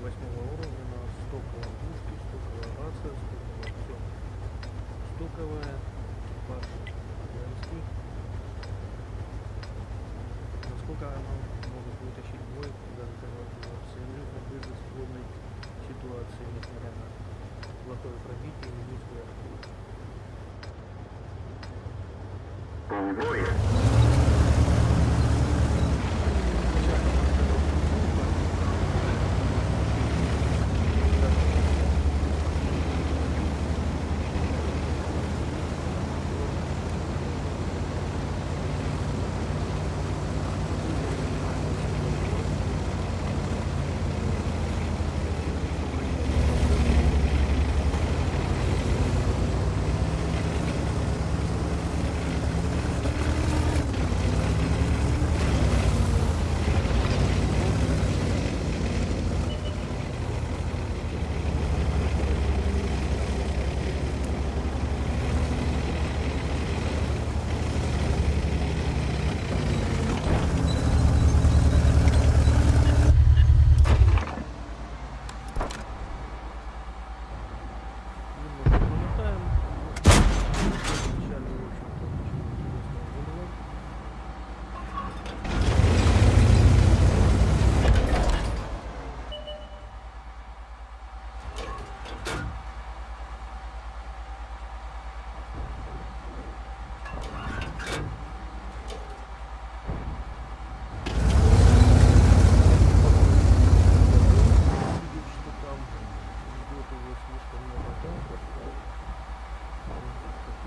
восьмого уровня на стоковом пушке, стоковая рация, стоковое все. Стоковая, экипаж женский. Насколько оно может вытащить бой, даже когда абсолютно безысходной ситуации, несмотря на плохое пробитие и низкую артиллерию. Немного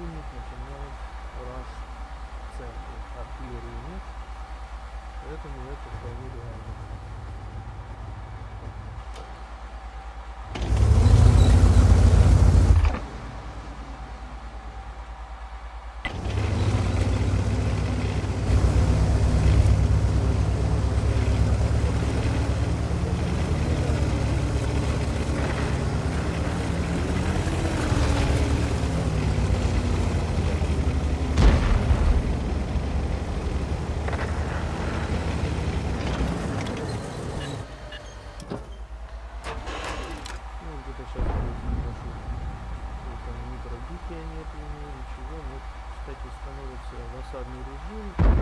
противник начинает раз в центре. Артиллерии нет, поэтому это вполне реально. you.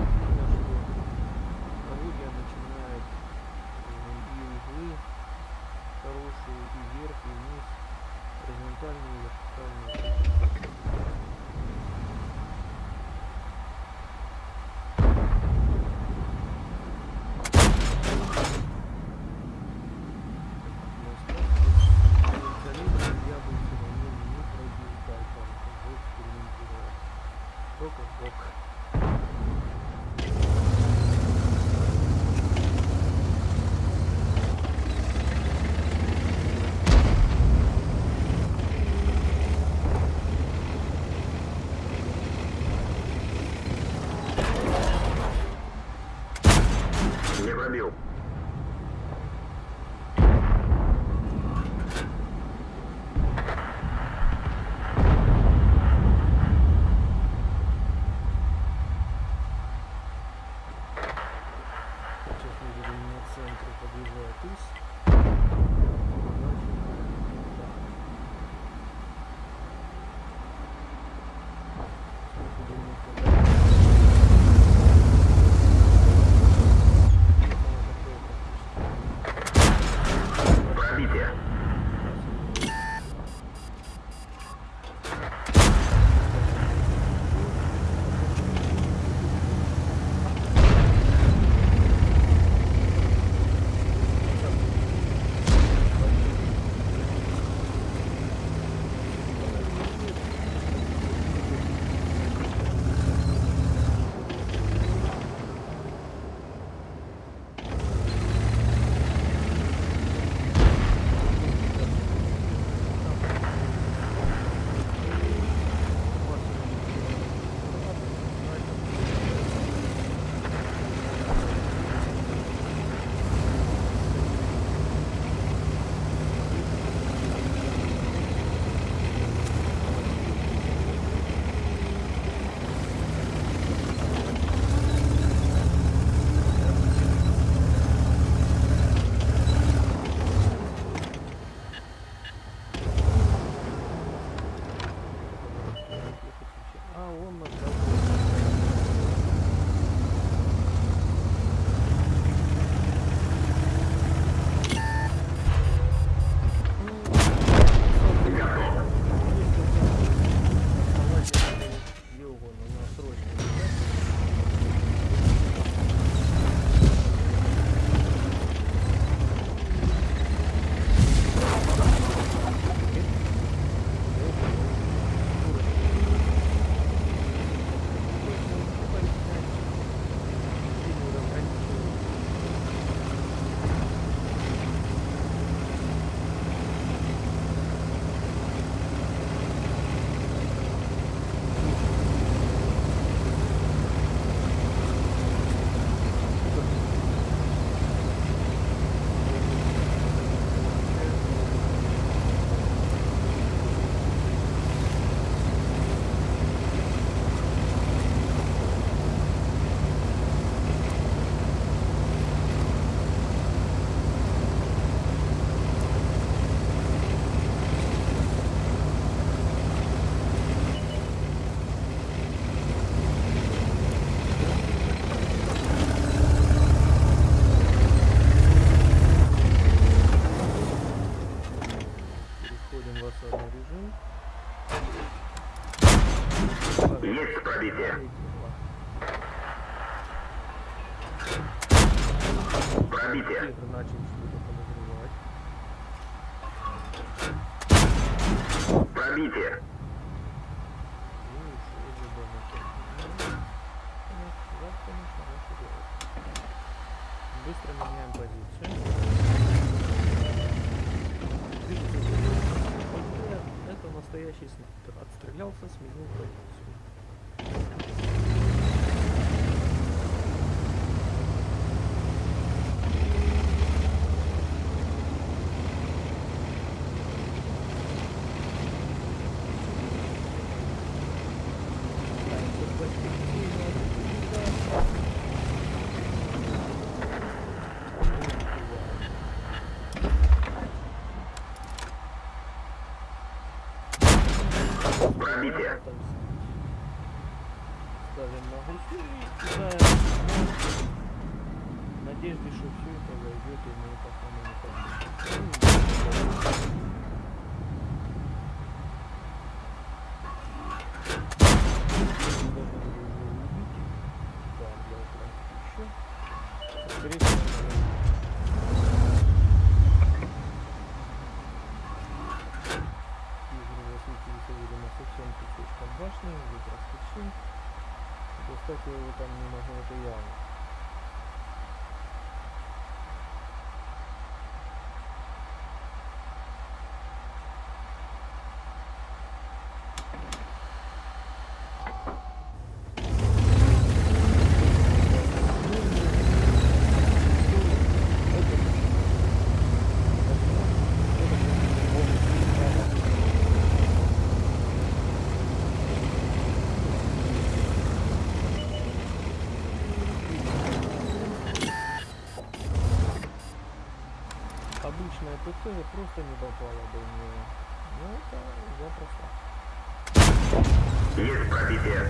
Пробитие. И и мы пока мы не башни, выброс Достать я его там не могу, это явно. Э, Наверное, тоже просто не попала бы мне. Ну, это запросто. Есть пробитие.